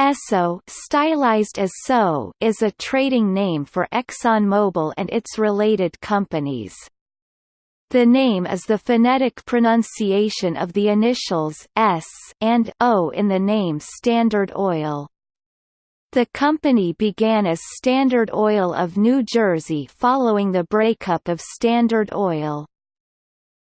Esso stylized as so is a trading name for ExxonMobil and its related companies. The name is the phonetic pronunciation of the initials S and O in the name Standard Oil. The company began as Standard Oil of New Jersey following the breakup of Standard Oil.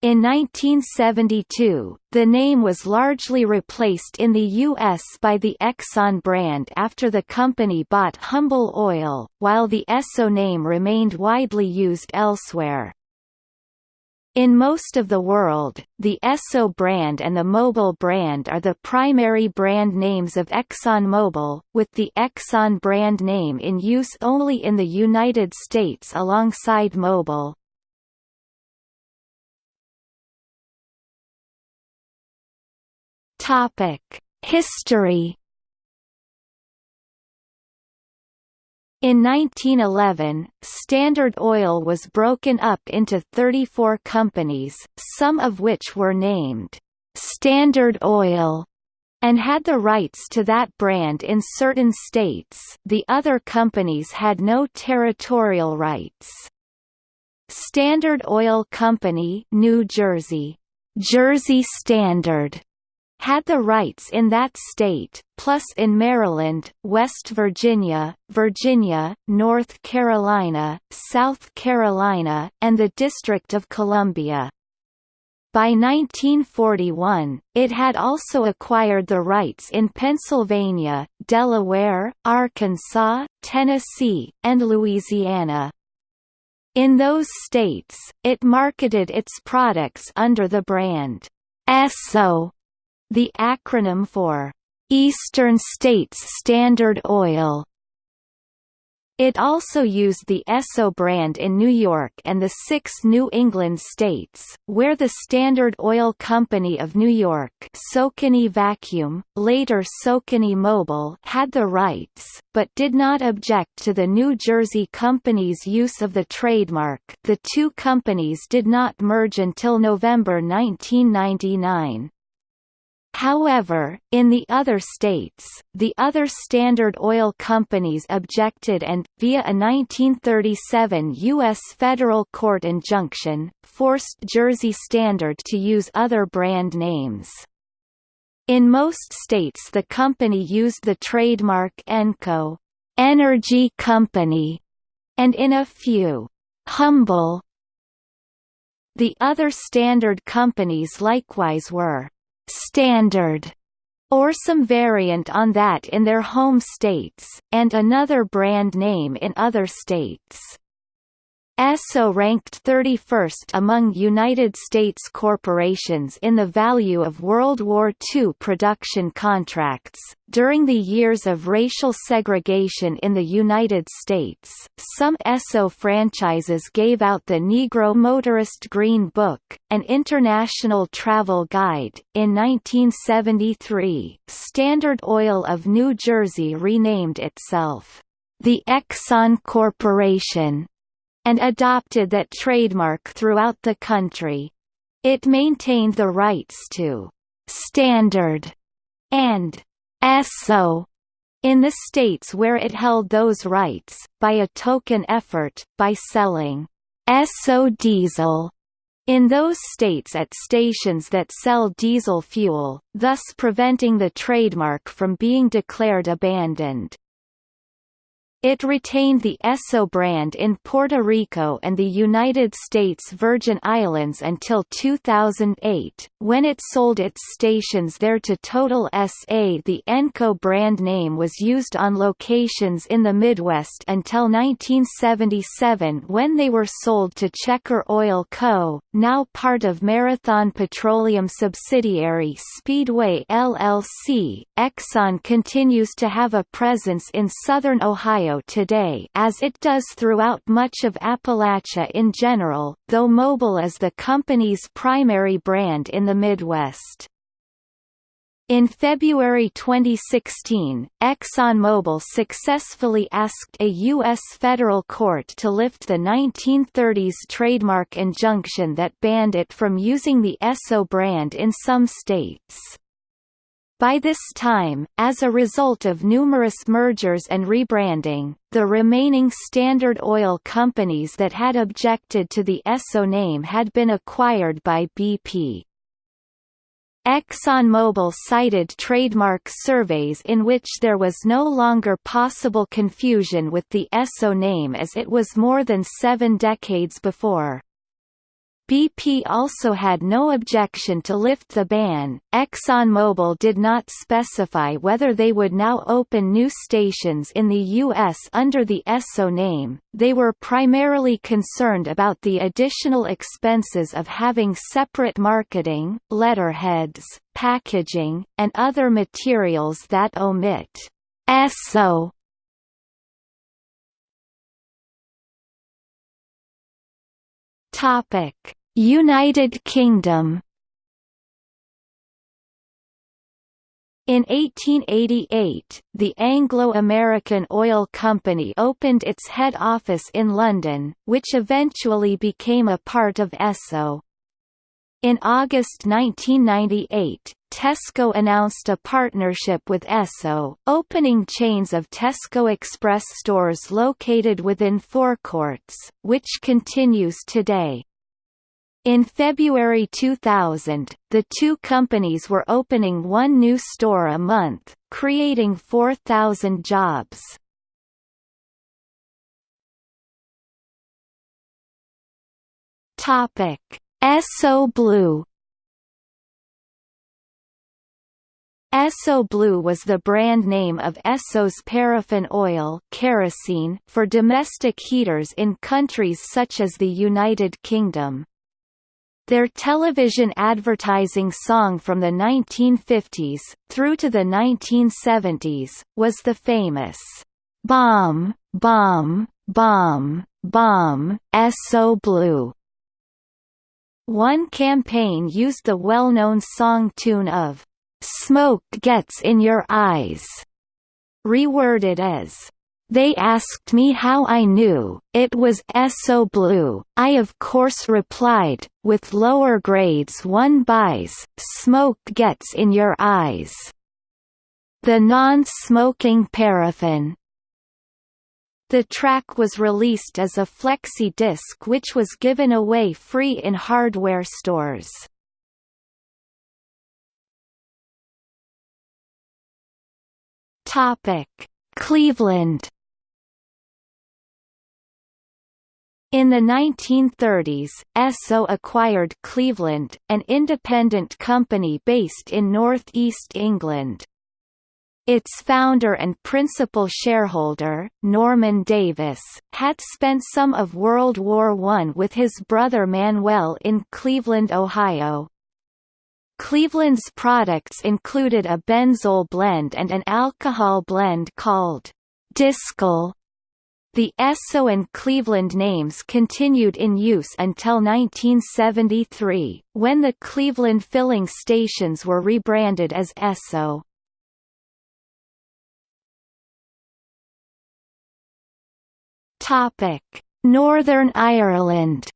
In 1972, the name was largely replaced in the U.S. by the Exxon brand after the company bought Humble Oil, while the Esso name remained widely used elsewhere. In most of the world, the Esso brand and the Mobil brand are the primary brand names of ExxonMobil, with the Exxon brand name in use only in the United States alongside Mobil. Topic: History. In 1911, Standard Oil was broken up into 34 companies, some of which were named Standard Oil and had the rights to that brand in certain states the other companies had no territorial rights. Standard Oil Company New Jersey, Jersey Standard had the rights in that state, plus in Maryland, West Virginia, Virginia, North Carolina, South Carolina, and the District of Columbia. By 1941, it had also acquired the rights in Pennsylvania, Delaware, Arkansas, Tennessee, and Louisiana. In those states, it marketed its products under the brand Esso the acronym for Eastern States Standard Oil. It also used the Esso brand in New York and the six New England states, where the Standard Oil Company of New York Socony Vacuum, later Socony Mobil had the rights, but did not object to the New Jersey Company's use of the trademark the two companies did not merge until November 1999. However, in the other states, the other Standard Oil companies objected and, via a 1937 U.S. federal court injunction, forced Jersey Standard to use other brand names. In most states the company used the trademark Enco Energy Company, and in a few, Humble. The other standard companies likewise were standard or some variant on that in their home states, and another brand name in other states. Esso ranked 31st among United States corporations in the value of World War II production contracts. During the years of racial segregation in the United States, some Esso franchises gave out the Negro Motorist Green Book, an international travel guide. In 1973, Standard Oil of New Jersey renamed itself the Exxon Corporation and adopted that trademark throughout the country. It maintained the rights to «standard» and «SO» in the states where it held those rights, by a token effort, by selling «SO diesel» in those states at stations that sell diesel fuel, thus preventing the trademark from being declared abandoned. It retained the Esso brand in Puerto Rico and the United States Virgin Islands until 2008, when it sold its stations there to Total SA. The Enco brand name was used on locations in the Midwest until 1977 when they were sold to Checker Oil Co., now part of Marathon Petroleum subsidiary Speedway LLC. Exxon continues to have a presence in southern Ohio today as it does throughout much of Appalachia in general, though Mobil is the company's primary brand in the Midwest. In February 2016, ExxonMobil successfully asked a U.S. federal court to lift the 1930s trademark injunction that banned it from using the Esso brand in some states. By this time, as a result of numerous mergers and rebranding, the remaining Standard Oil companies that had objected to the Esso name had been acquired by BP. ExxonMobil cited trademark surveys in which there was no longer possible confusion with the Esso name as it was more than seven decades before. BP also had no objection to lift the ban. ExxonMobil did not specify whether they would now open new stations in the U.S. under the Esso name. They were primarily concerned about the additional expenses of having separate marketing, letterheads, packaging, and other materials that omit Esso Topic: United Kingdom. In 1888, the Anglo-American Oil Company opened its head office in London, which eventually became a part of Esso. In August 1998, Tesco announced a partnership with Esso, opening chains of Tesco Express stores located within forecourts, which continues today. In February 2000, the two companies were opening one new store a month, creating 4,000 jobs. Topic Esso Blue Esso Blue was the brand name of Esso's paraffin oil kerosene for domestic heaters in countries such as the United Kingdom. Their television advertising song from the 1950s, through to the 1970s, was the famous, "'Bomb, Bomb, Bomb, Bomb, So Blue' One campaign used the well-known song tune of "'Smoke Gets in Your Eyes' reworded as they asked me how I knew, it was Esso Blue, I of course replied, with lower grades one buys, smoke gets in your eyes. The non-smoking paraffin, the track was released as a flexi disc which was given away free in hardware stores. Cleveland In the 1930s, Esso acquired Cleveland, an independent company based in northeast England. Its founder and principal shareholder, Norman Davis, had spent some of World War I with his brother Manuel in Cleveland, Ohio. Cleveland's products included a benzol blend and an alcohol blend called Discol. The Esso and Cleveland names continued in use until 1973, when the Cleveland filling stations were rebranded as Esso. Northern Ireland.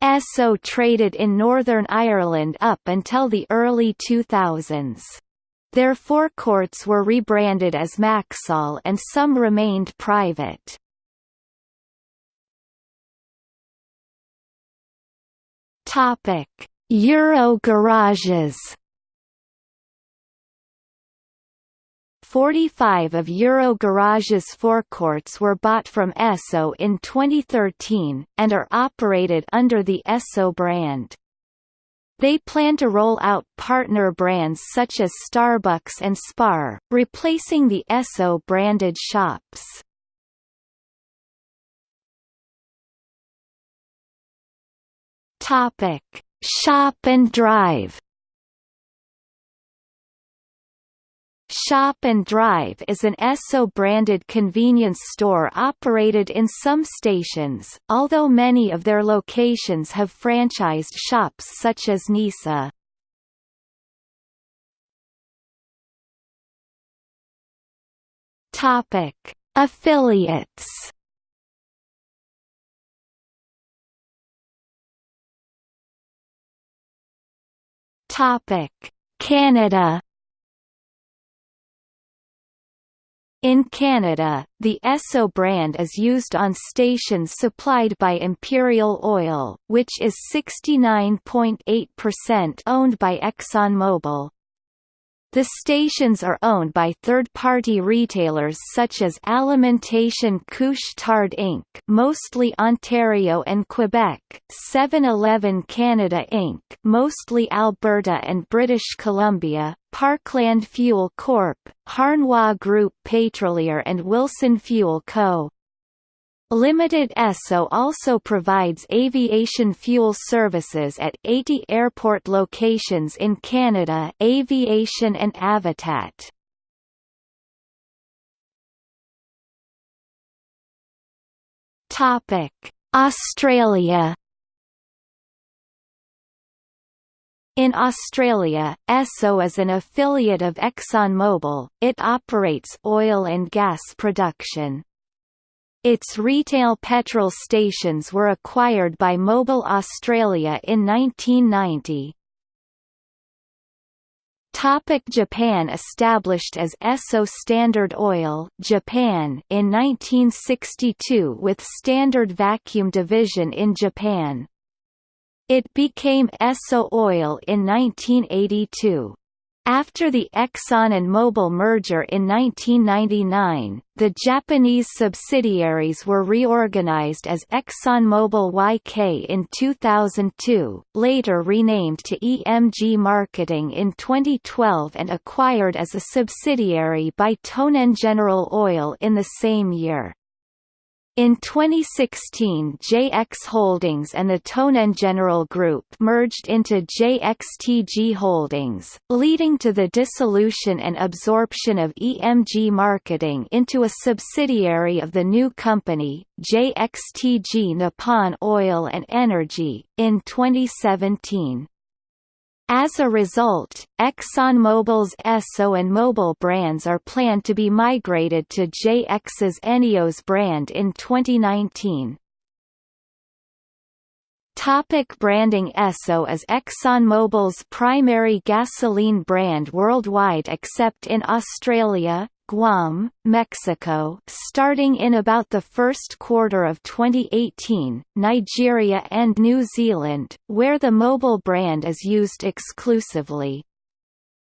Esso traded in Northern Ireland up until the early 2000s. Their forecourts were rebranded as Maxol and some remained private. Topic: Euro garages 45 of Euro Garage's forecourts were bought from Esso in 2013, and are operated under the Esso brand. They plan to roll out partner brands such as Starbucks and Spar, replacing the Esso branded shops. Shop and Drive Shop and Drive is an Esso-branded convenience store operated in some stations, although many of their locations have franchised shops such as Nisa. Topic: Affiliates Topic: Canada In Canada, the Esso brand is used on stations supplied by Imperial Oil, which is 69.8% owned by ExxonMobil. The stations are owned by third-party retailers such as Alimentation Couche-Tard Inc. mostly Ontario and Quebec, 7-Eleven Canada Inc. mostly Alberta and British Columbia, Parkland Fuel Corp., Harnois Group Pétrolier and Wilson Fuel Co. Limited Esso also provides aviation fuel services at 80 airport locations in Canada Aviation and Avitat. Australia In Australia, Esso is an affiliate of ExxonMobil, it operates oil and gas production. Its retail petrol stations were acquired by Mobil Australia in 1990. Topic Japan Established as Esso Standard Oil Japan in 1962 with Standard Vacuum Division in Japan. It became Esso Oil in 1982. After the Exxon and Mobil merger in 1999, the Japanese subsidiaries were reorganized as ExxonMobil YK in 2002, later renamed to EMG Marketing in 2012 and acquired as a subsidiary by Tonen General Oil in the same year. In 2016 JX Holdings and the Tonen General Group merged into JXTG Holdings, leading to the dissolution and absorption of EMG Marketing into a subsidiary of the new company, JXTG Nippon Oil and Energy, in 2017. As a result, ExxonMobil's Esso and Mobil brands are planned to be migrated to JX's Eneos brand in 2019. Topic branding Esso is ExxonMobil's primary gasoline brand worldwide except in Australia, Guam, Mexico starting in about the first quarter of 2018, Nigeria and New Zealand, where the Mobil brand is used exclusively.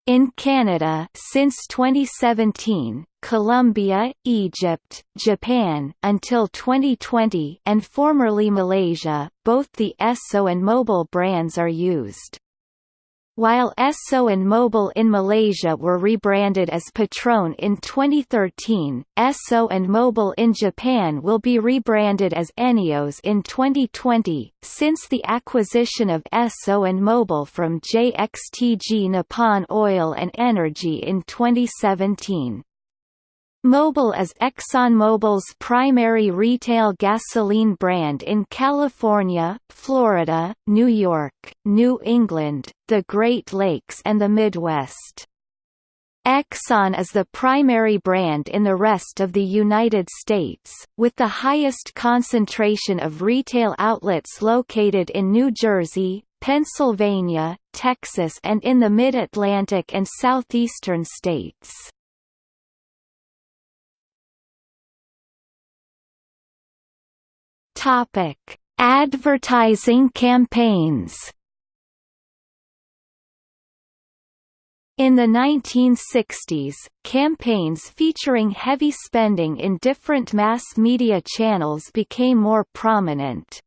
In Canada since 2017, Colombia, Egypt, Japan until 2020 and formerly Malaysia, both the Esso and Mobil brands are used. While Esso and Mobil in Malaysia were rebranded as Petron in 2013, Esso and Mobil in Japan will be rebranded as Eneos in 2020, since the acquisition of Esso and Mobil from JXTG Nippon Oil and Energy in 2017. Mobil is ExxonMobil's primary retail gasoline brand in California, Florida, New York, New England, the Great Lakes and the Midwest. Exxon is the primary brand in the rest of the United States, with the highest concentration of retail outlets located in New Jersey, Pennsylvania, Texas and in the Mid-Atlantic and southeastern states. Topic: Advertising campaigns. In the 1960s, campaigns featuring heavy spending in different mass media channels became more prominent.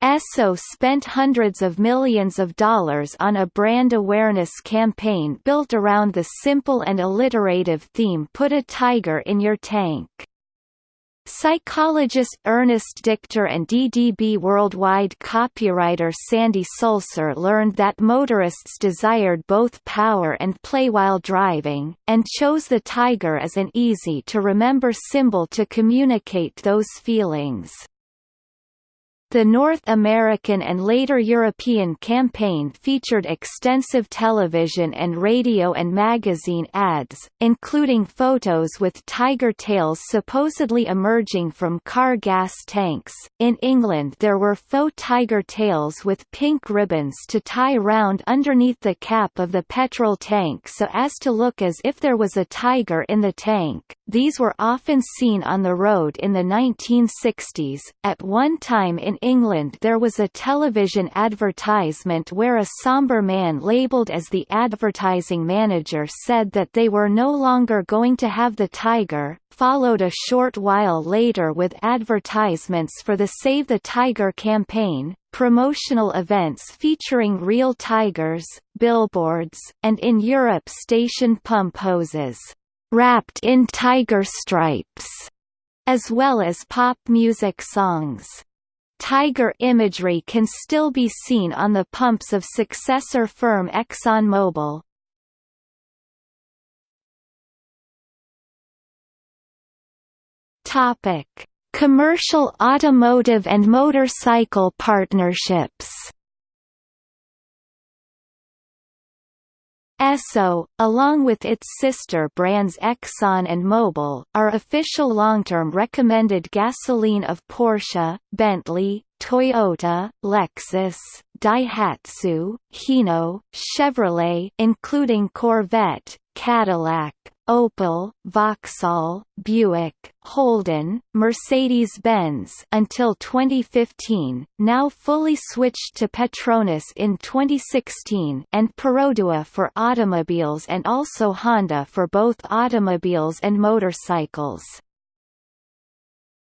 Esso spent hundreds of millions of dollars on a brand awareness campaign built around the simple and alliterative theme Put a Tiger in Your Tank. Psychologist Ernest Dichter and DDB Worldwide copywriter Sandy Sulzer learned that motorists desired both power and play while driving, and chose the Tiger as an easy-to-remember symbol to communicate those feelings. The North American and later European campaign featured extensive television and radio and magazine ads, including photos with tiger tails supposedly emerging from car gas tanks. In England, there were faux tiger tails with pink ribbons to tie round underneath the cap of the petrol tank so as to look as if there was a tiger in the tank. These were often seen on the road in the 1960s. At one time in England there was a television advertisement where a somber man labelled as the advertising manager said that they were no longer going to have the tiger, followed a short while later with advertisements for the Save the Tiger campaign, promotional events featuring real tigers, billboards, and in Europe station pump hoses, "...wrapped in tiger stripes", as well as pop music songs. Tiger imagery can still be seen on the pumps of successor firm ExxonMobil. Topic: Commercial automotive and motorcycle partnerships. Esso, along with its sister brands Exxon and Mobil, are official long-term recommended gasoline of Porsche, Bentley, Toyota, Lexus, Daihatsu, Hino, Chevrolet including Corvette, Cadillac, Opel, Vauxhall, Buick, Holden, Mercedes-Benz until 2015, now fully switched to Petronas in 2016 and Perodua for automobiles and also Honda for both automobiles and motorcycles.